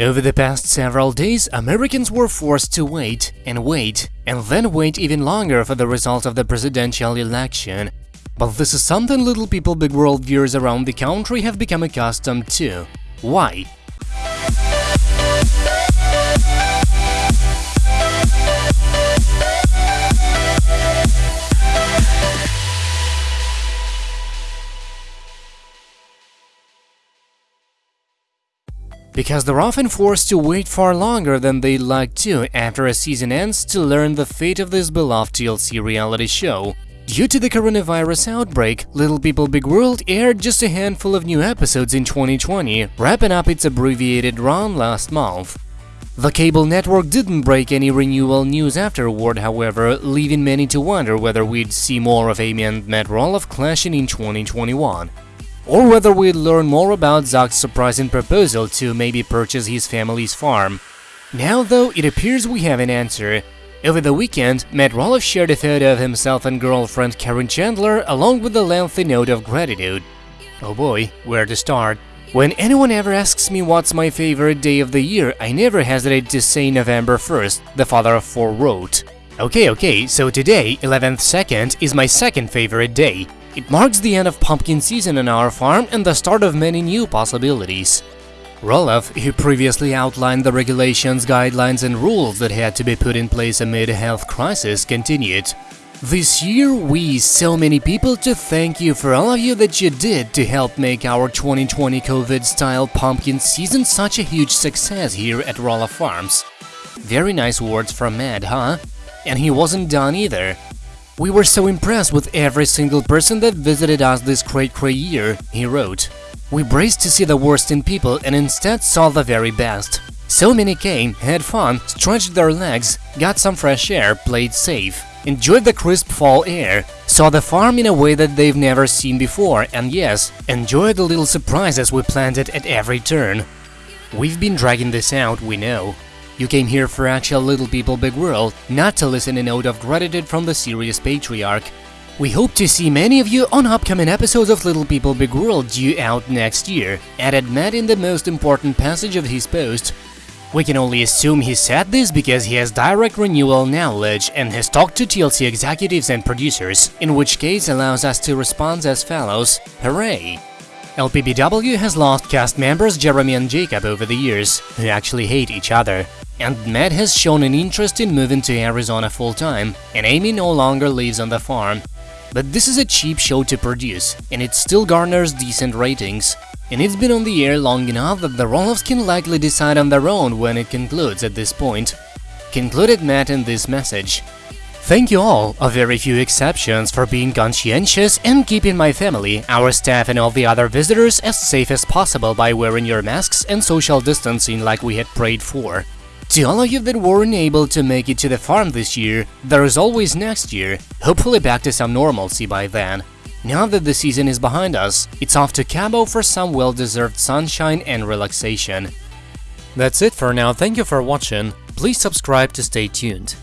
Over the past several days, Americans were forced to wait and wait and then wait even longer for the result of the presidential election. But this is something little people big world viewers around the country have become accustomed to. Why? Because they're often forced to wait far longer than they'd like to after a season ends to learn the fate of this beloved TLC reality show. Due to the coronavirus outbreak, Little People Big World aired just a handful of new episodes in 2020, wrapping up its abbreviated run last month. The cable network didn't break any renewal news afterward, however, leaving many to wonder whether we'd see more of Amy and Matt Roloff clashing in 2021 or whether we'd learn more about Zach's surprising proposal to maybe purchase his family's farm. Now though, it appears we have an answer. Over the weekend, Matt Roloff shared a photo of himself and girlfriend Caryn Chandler along with a lengthy note of gratitude. Oh boy, where to start? When anyone ever asks me what's my favorite day of the year, I never hesitate to say November 1st, the father of four wrote. Okay, okay, so today, 11th 2nd, is my second favorite day. It marks the end of pumpkin season on our farm and the start of many new possibilities. Roloff, who previously outlined the regulations, guidelines and rules that had to be put in place amid a health crisis, continued. This year, we so many people to thank you for all of you that you did to help make our 2020 COVID-style pumpkin season such a huge success here at Roloff Farms. Very nice words from Matt, huh? And he wasn't done either. We were so impressed with every single person that visited us this cray cray year, he wrote. We braced to see the worst in people and instead saw the very best. So many came, had fun, stretched their legs, got some fresh air, played safe, enjoyed the crisp fall air, saw the farm in a way that they've never seen before, and yes, enjoyed the little surprises we planted at every turn. We've been dragging this out, we know, you came here for actual Little People Big World, not to listen a note of gratitude from the serious patriarch. We hope to see many of you on upcoming episodes of Little People Big World due out next year, added Matt in the most important passage of his post. We can only assume he said this because he has direct renewal knowledge and has talked to TLC executives and producers, in which case allows us to respond as follows, hooray! LPBW has lost cast members Jeremy and Jacob over the years, who actually hate each other. And Matt has shown an interest in moving to Arizona full-time, and Amy no longer lives on the farm. But this is a cheap show to produce, and it still garners decent ratings. And it's been on the air long enough that the Roloffs can likely decide on their own when it concludes at this point. Concluded Matt in this message. Thank you all, a very few exceptions, for being conscientious and keeping my family, our staff and all the other visitors as safe as possible by wearing your masks and social distancing like we had prayed for. To all of you that weren't able to make it to the farm this year, there is always next year, hopefully back to some normalcy by then. Now that the season is behind us, it's off to Cabo for some well-deserved sunshine and relaxation. That's it for now, thank you for watching, please subscribe to stay tuned.